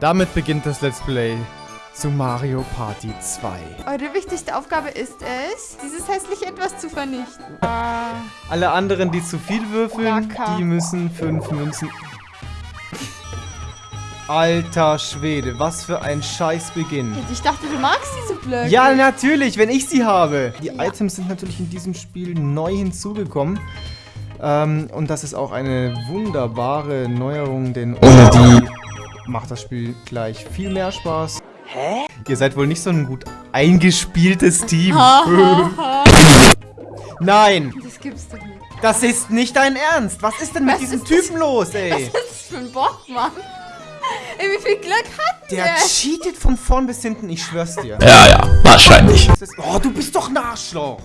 Damit beginnt das Let's Play zu Mario Party 2. Eure wichtigste Aufgabe ist es, dieses hässliche Etwas zu vernichten. Alle anderen, die zu viel würfeln, Wacker. die müssen fünf Münzen... Alter Schwede, was für ein Scheißbeginn. Ich dachte, du magst diese Blöcke. Ja, natürlich, wenn ich sie habe. Die Ja. Items sind natürlich in diesem Spiel neu hinzugekommen. Ähm, und das ist auch eine wunderbare Neuerung, denn ohne die macht das Spiel gleich viel mehr Spaß. Hä? Ihr seid wohl nicht so ein gut eingespieltes Team. Ha, ha, ha. Nein, Das gibt's doch nicht. das ist nicht dein Ernst. Was ist denn mit Was diesem ist das? Typen los, ey? Was ist das für ein Bock, Mann? Ey, wie viel Glück hat Der der? cheatet von vorn bis hinten, ich schwör's dir. Ja, ja, wahrscheinlich. Oh, du bist doch ein Arschloch.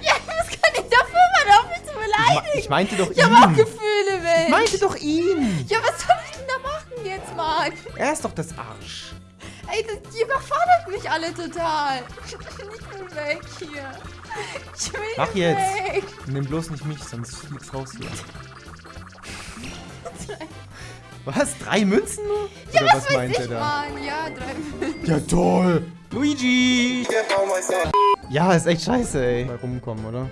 Ja, was kann ich dafür, Mann? Auf mich zu Ich, beleidigen. ich meinte doch Ich hab auch ihn. Gefühle, Ich Mensch. meinte doch ihn. Ja, was soll ich jetzt, Mann? Er ist doch das Arsch. Ey, das, die überfordert mich alle total. Ich will weg hier. Ich will Mach jetzt. weg. Nimm bloß nicht mich, sonst fliegt's raus hier. Was? Drei Münzen nur? Ja, Oder was, weiß meint ich, er da? Mann. Ja, drei Minuten. Ja, toll. Luigi. Ja, ist echt scheiße, ey. Mal rumkommen, oder?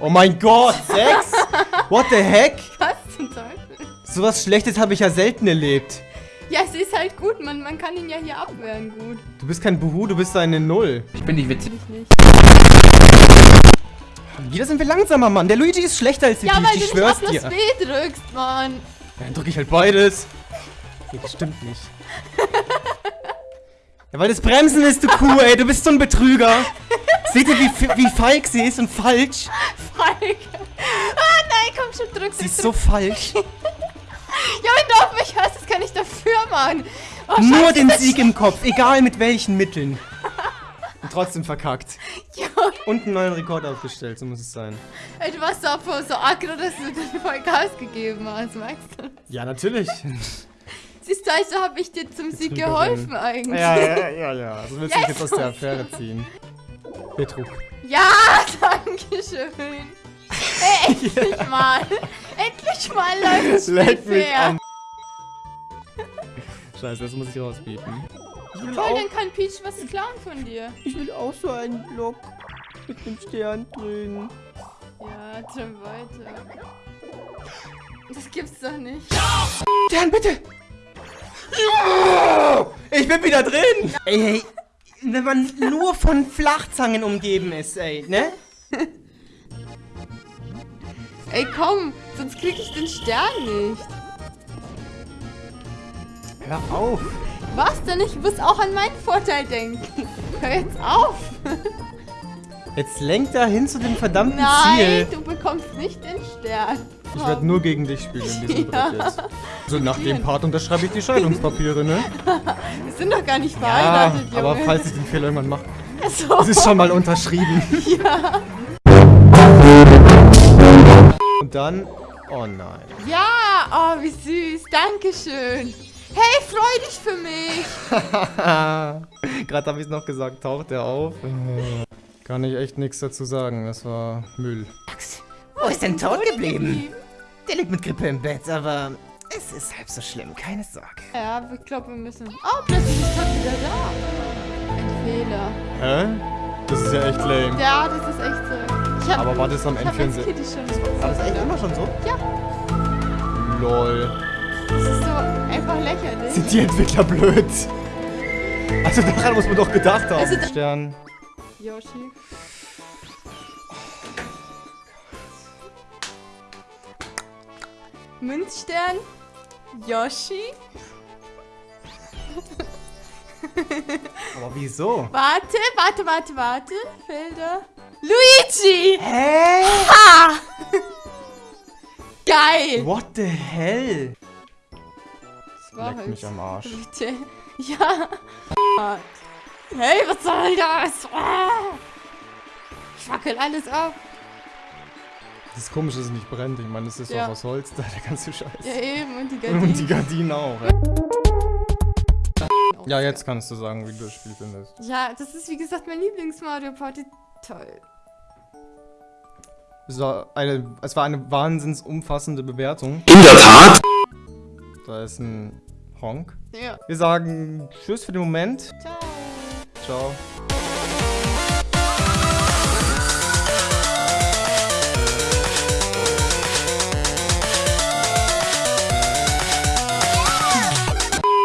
Oh mein Gott, sechs? What the heck? Was zum Teufel? Sowas Schlechtes habe ich ja selten erlebt. Ja, es ist halt gut. Man, man kann ihn ja hier abwehren gut. Du bist kein Buhu, du bist eine Null. Ich bin nicht witzig. Ich nicht. Wieder sind wir langsamer, Mann. Der Luigi ist schlechter als die Ja, Peach, weil ich du nicht schwör's auf das dir. W drückst, Mann. Ja, dann drücke ich halt beides. Nee, das stimmt nicht. Ja, weil das Bremsen ist, du Kuh, ey. Du bist so ein Betrüger. Seht ihr, wie, wie falsch sie ist und falsch? Falk. Ah, nein, komm schon, drück Sie ist so falsch. Ja, du auf mich Mann. Oh, Nur Scheiße, den das- Sieg im Kopf, egal mit welchen Mitteln. Und trotzdem verkackt. Ja, Und einen neuen Rekord aufgestellt, so muss es sein. ey, du warst so, so aggro, dass du dir voll Gas gegeben hast, merkst du? Ja, natürlich. Siehst du, also habe ich dir zum Sieg geholfen eigentlich. Ja, ja, ja, ja. So willst du mich jetzt aus der Affäre ziehen. Betrug. Ja, danke schön. Ey, endlich mal. Endlich mal läuft es Leck mich fair. an. Scheiße, das muss ich rausbieten. Ich will, Toll, auch, dann kann Peach was klauen von dir. ich will auch so einen Block mit einem Stern drin. Ja, dann weiter. Das gibt's doch nicht. Stern, bitte! Ja! Ich bin wieder drin! Ey, ey, wenn man nur von Flachzangen umgeben ist, ey, ne? Ey, komm, sonst krieg ich den Stern nicht. Hör auf! Was denn? Ich muss auch an meinen Vorteil denken. Hör jetzt auf. Jetzt lenkt er hin zu dem verdammten Nein, Ziel. du bekommst nicht den Stern. Ich werde nur gegen dich spielen in diesem Ja. Brett jetzt. So, nach dem Part unterschreibe ich die Scheidungspapiere, ne? Wir sind doch gar nicht Ja, verheiratet, Junge. aber falls ich den Fehler irgendwann mache. so. Es ist schon mal unterschrieben. Ja. Und dann... Oh nein. Ja, oh, wie süß. Dankeschön. Hey, freu dich für mich. Gerade habe ich es noch gesagt, taucht er auf. Kann ich echt nichts dazu sagen, das war Müll. Wo ist denn tot geblieben? Der liegt mit Grippe im Bett, aber es ist halb so schlimm, keine Sorge. Ja, ich glaube, wir müssen... Oh, plötzlich ist Todd wieder da. Ein Fehler. Hä? Das ist ja echt lame. Ja, das ist echt so. Ich hab, Aber war das am ich hab N64? als Kitty schon... War das echt immer schon so? Ja. Lol. Einfach lächerlich. Sind die Entwickler blöd? Also daran muss man doch gedacht haben. Also Stern. Yoshi. Münzstern. Yoshi. Aber wieso? Warte, warte, warte, warte. Felder. Luigi! Hä? Ha! Geil! What the hell? Leck halt mich am Arsch. Bitte. Ja. Hey, was soll das? Ich fackel alles ab. Das ist komisch, dass es nicht brennt. Ich meine, das ist Ja. doch aus Holz, da der ganze Scheiß. Ja, eben. Und die Und die Gardinen. Gardinen auch. Ja. ja, jetzt kannst du sagen, wie du das Spiel findest. Ja, das ist wie gesagt mein Lieblings-Mario Party. Toll. Es war eine, es war eine wahnsinns umfassende Bewertung. In der Tat. Da ist ein Honk. Ja. Wir sagen Tschüss für den Moment. Ciao. Ciao.